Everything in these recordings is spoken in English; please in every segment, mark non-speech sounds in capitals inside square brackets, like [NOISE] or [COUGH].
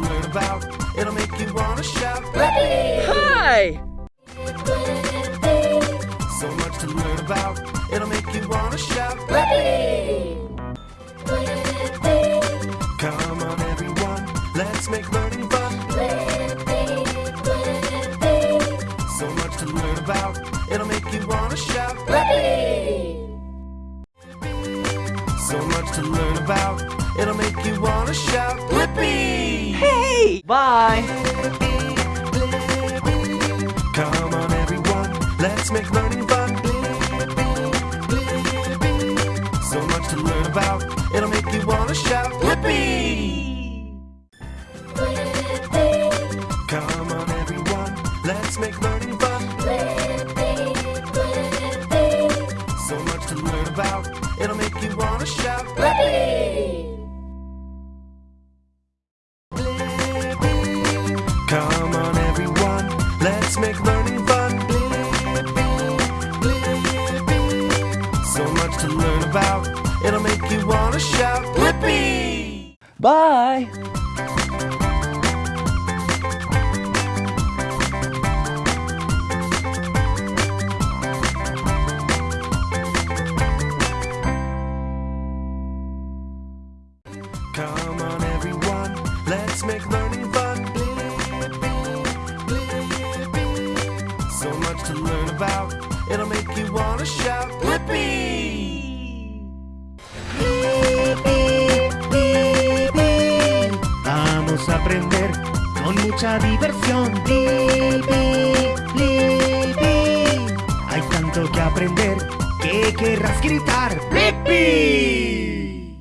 to learn about, it'll make you wanna shout. Hi! So much to learn about, it'll make you wanna shout. Come on everyone, let's make learning fun. So much to learn about, it'll make you wanna shout. So much to learn about, it'll make you wanna shout. Blippi! Bye! Come on everyone, let's make learning fun. So much to learn about, it'll make you wanna shout. Blippi! Let's make learning fun. So much to learn about, it'll make you wanna shout. Blippi! Bye! Aprender con mucha diversión. Blippi. Hay tanto que aprender que querrás gritar. Blippi.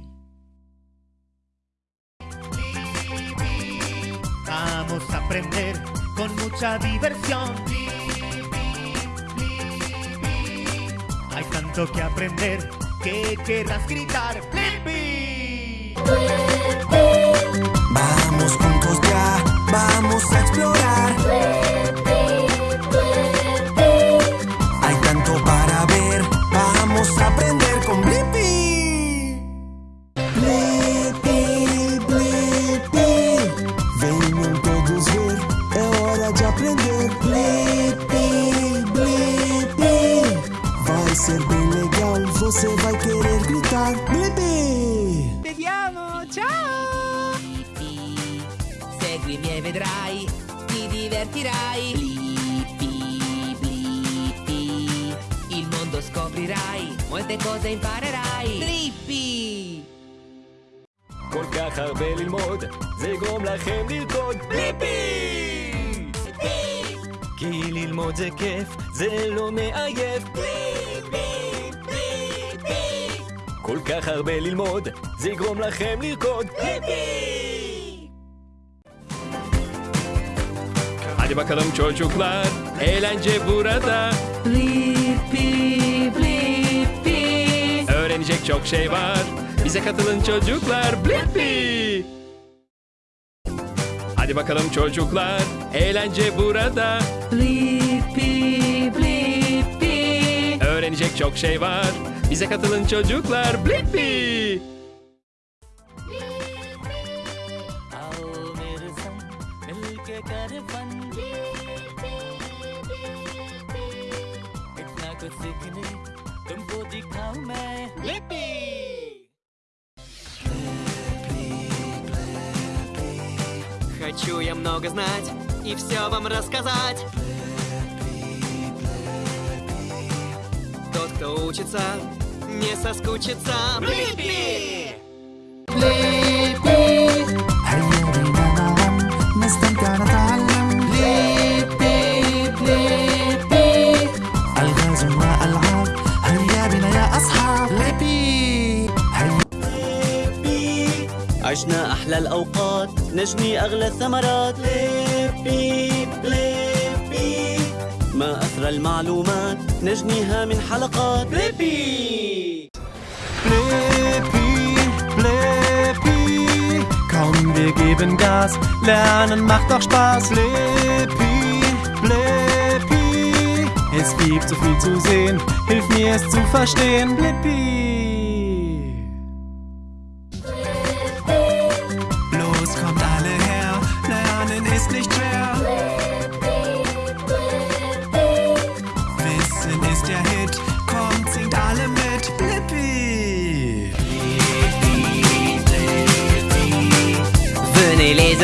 Vamos a aprender con mucha diversión. Hay tanto que aprender que querrás gritar. Blippi. Vamos juntos ya, vamos a explorar. Seguimi e vedrai, ti divertirai. Blippi, blippi. Il mondo scoprirai, molte cose imparerai. Blippi. כל כך הרבה ללמוד, זה יגרום לכם לרקוד בליפי! כי ללמוד זה כיף, זה לא מעייף בליפי! בליפי! כל כך הרבה ללמוד, זה יגרום לכם לרקוד בליפי! Hadi bakalım çocuklar, eğlence burada. Blippi, blippi. Öğrenecek çok şey var. Bize katılın çocuklar. Blippi! Hadi bakalım çocuklar. Eğlence burada. Blippi, blippi. Öğrenecek çok şey var. Bize katılın çocuklar. Blippi! आओ मेरे संग मिलके कर fun Хочу я много знать и все вам рассказать. Тот, кто учится, не соскучится. Блипи! هيا بنا معا نستمتع نتعلم بليبي بليبي ألغاز وألعاب هيا بنا يا أصحاب ليبي هيا عشنا أحلى الأوقات نجني أغلى الثمرات ليبي ليبي ما أثر كثر المعلومات نجنيها من حلقات Blippi! Blippi, Blippi. Komm, wir geben Gas. Lernen macht doch Spaß. Blippi, Blippi. Es gibt so viel zu sehen. Hilf mir es zu verstehen. Blippi.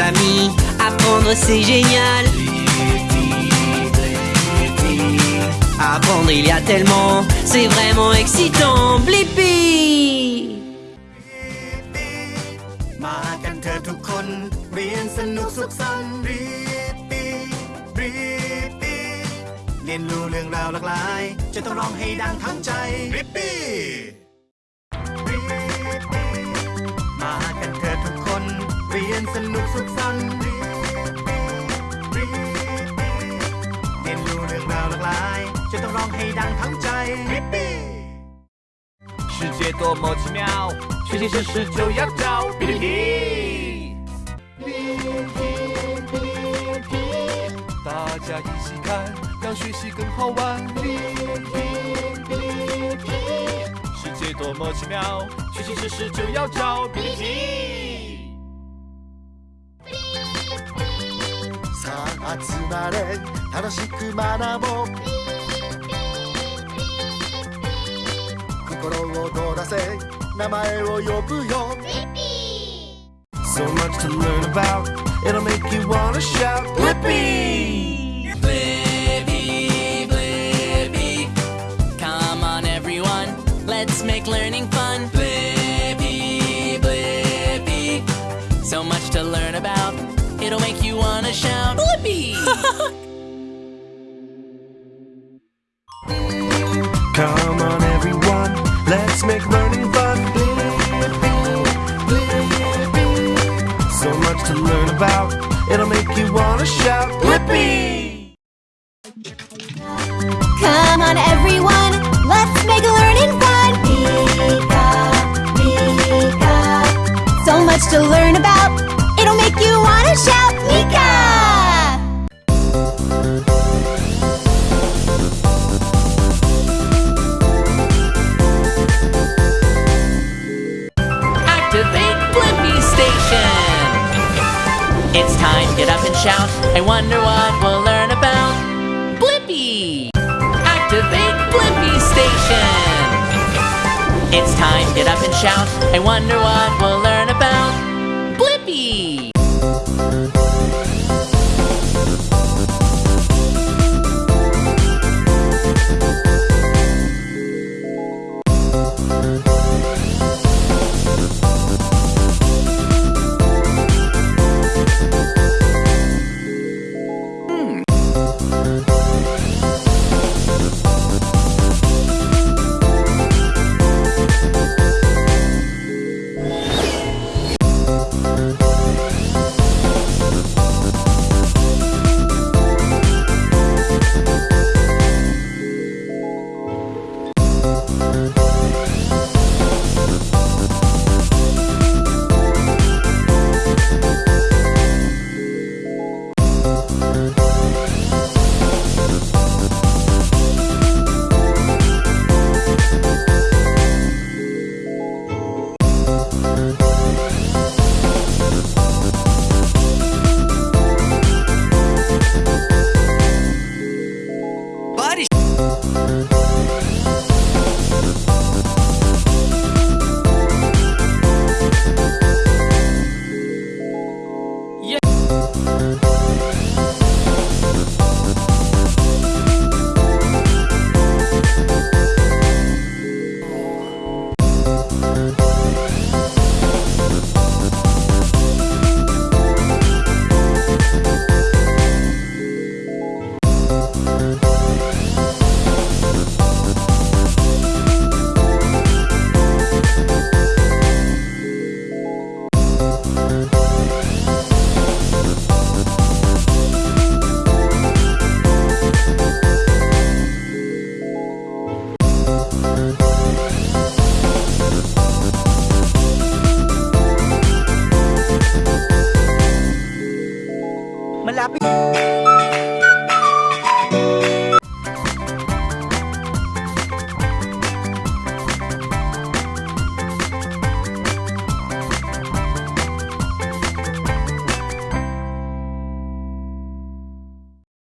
Amis, apprendre c'est génial. Apprendre il y a tellement, c'est vraiment excitant. Blippi! มากันเถอทุกคนเรียนสนุกสุขสันต์รีบปีรีบปีเรียนรู้เรื่องราวหลากหลาย จะต้องร้องให้ดังทั้งใจรีบปีรี เรียนสนุกสุขสันต์รีบปีรีบปีเรียนรู้เรื่องราวหลากหลาย จะต้องร้องให้ดังทั้งใจรีบปี 世界多么奇妙，学习知识就要找哔哩哔哩。大家一起看，让学习更好玩。世界多么奇妙，学习知识就要找哔哩哔哩。 集まれ楽しく学ぼう心を躍らせ名前を呼ぶよ So much to learn about, it'll make you wanna shout. Blippi! Blippi, Blippi. Come on, everyone, let's make learning fun. Blippi, Blippi. So much to learn about, it'll make you wanna shout. Blippi! [LAUGHS] Come on, everyone, let's make learning fun. So much to learn about, it'll make you wanna shout. Blippi! Come on, everyone, let's make learning fun. Pika, Pika. So much to learn about, it'll make you wanna shout, shout. I wonder what we'll learn about Blippi! Activate Blippi Station! It's time, get up and shout. I wonder what we'll